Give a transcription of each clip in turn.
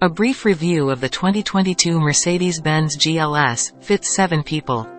A brief review of the 2022 Mercedes-Benz GLS, fits 7 people.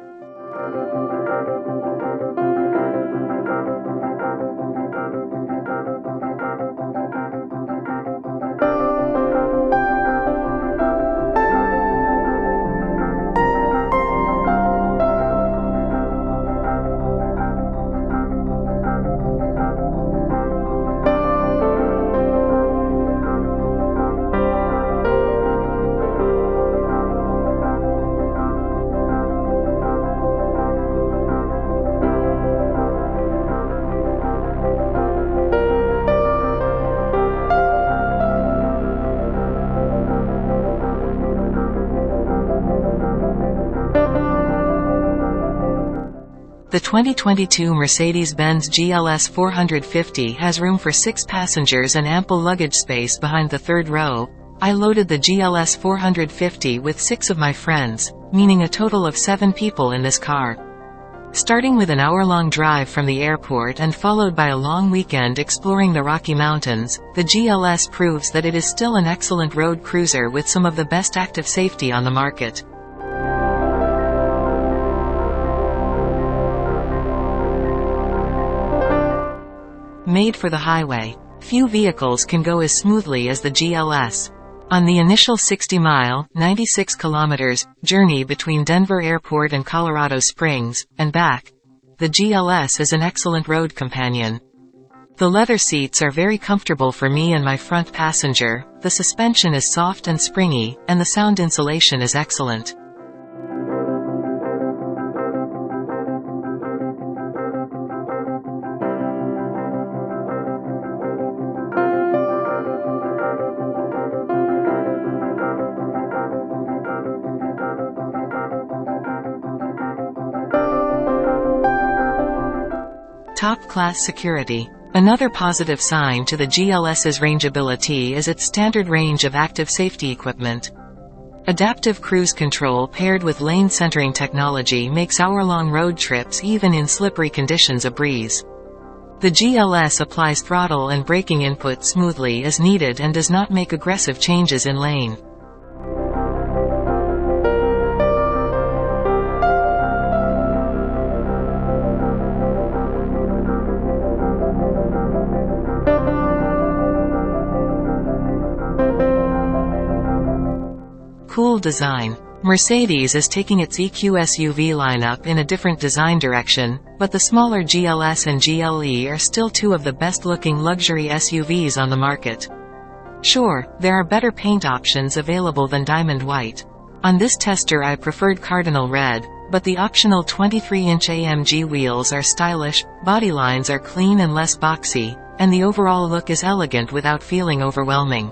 The 2022 Mercedes-Benz GLS 450 has room for six passengers and ample luggage space behind the third row. I loaded the GLS 450 with six of my friends, meaning a total of seven people in this car. Starting with an hour-long drive from the airport and followed by a long weekend exploring the Rocky Mountains, the GLS proves that it is still an excellent road cruiser with some of the best active safety on the market. Made for the highway. Few vehicles can go as smoothly as the GLS. On the initial 60-mile (96 kilometers) journey between Denver Airport and Colorado Springs, and back, the GLS is an excellent road companion. The leather seats are very comfortable for me and my front passenger, the suspension is soft and springy, and the sound insulation is excellent. Top-class security. Another positive sign to the GLS's rangeability is its standard range of active safety equipment. Adaptive cruise control paired with lane centering technology makes hour-long road trips even in slippery conditions a breeze. The GLS applies throttle and braking input smoothly as needed and does not make aggressive changes in lane. Design. Mercedes is taking its EQ SUV lineup in a different design direction, but the smaller GLS and GLE are still two of the best-looking luxury SUVs on the market. Sure, there are better paint options available than diamond white. On this tester I preferred cardinal red, but the optional 23-inch AMG wheels are stylish, body lines are clean and less boxy, and the overall look is elegant without feeling overwhelming.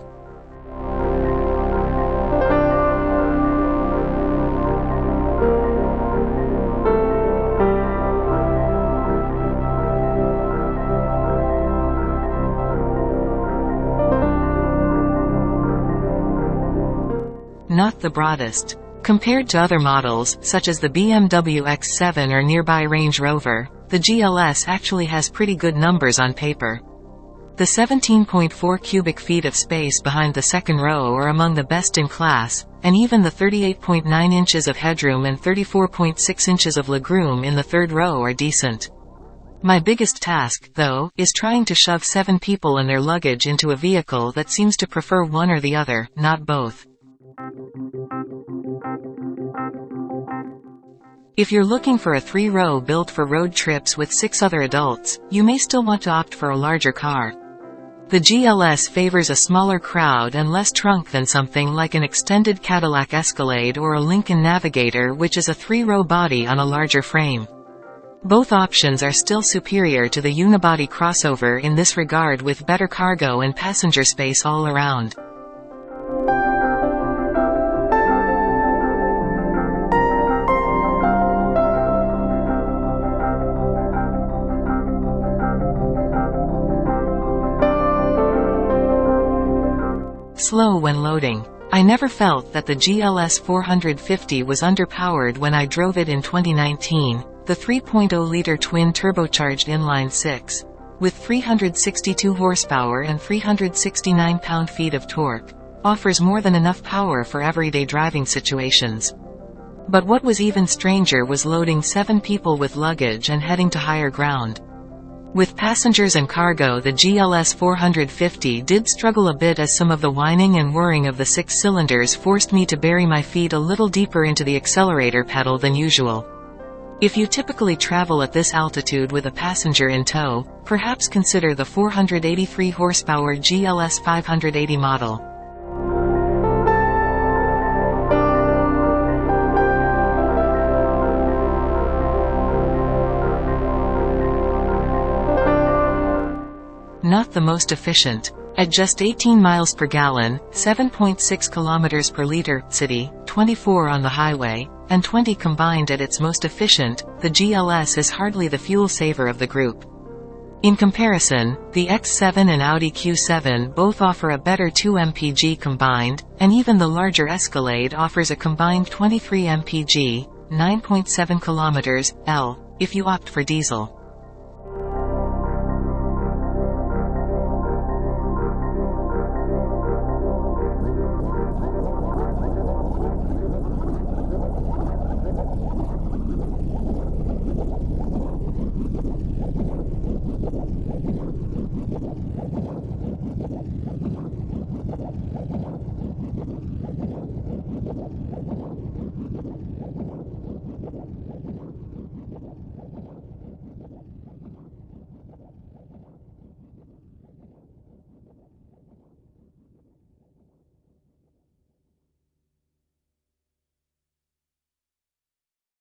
Not the broadest. Compared to other models, such as the BMW X7 or nearby Range Rover, the GLS actually has pretty good numbers on paper. The 17.4 cubic feet of space behind the second row are among the best in class, and even the 38.9 inches of headroom and 34.6 inches of legroom in the third row are decent. My biggest task, though, is trying to shove seven people and their luggage into a vehicle that seems to prefer one or the other, not both. If you're looking for a three-row built for road trips with six other adults, you may still want to opt for a larger car. The GLS favors a smaller crowd and less trunk than something like an extended Cadillac Escalade or a Lincoln Navigator which is a three-row body on a larger frame. Both options are still superior to the unibody crossover in this regard with better cargo and passenger space all around. Slow when loading. I never felt that the GLS 450 was underpowered when I drove it in 2019, the 3.0-liter twin turbocharged inline-six. With 362 horsepower and 369 pound-feet of torque, offers more than enough power for everyday driving situations. But what was even stranger was loading seven people with luggage and heading to higher ground. With passengers and cargo the GLS 450 did struggle a bit as some of the whining and whirring of the six cylinders forced me to bury my feet a little deeper into the accelerator pedal than usual. If you typically travel at this altitude with a passenger in tow, perhaps consider the 483 horsepower GLS 580 model. Not the most efficient. At just 18 miles per gallon, 7.6 kilometers per liter, city, 24 on the highway, and 20 combined at its most efficient, the GLS is hardly the fuel saver of the group. In comparison, the X7 and Audi Q7 both offer a better 2 mpg combined, and even the larger Escalade offers a combined 23 mpg, 9.7 km, L, if you opt for diesel.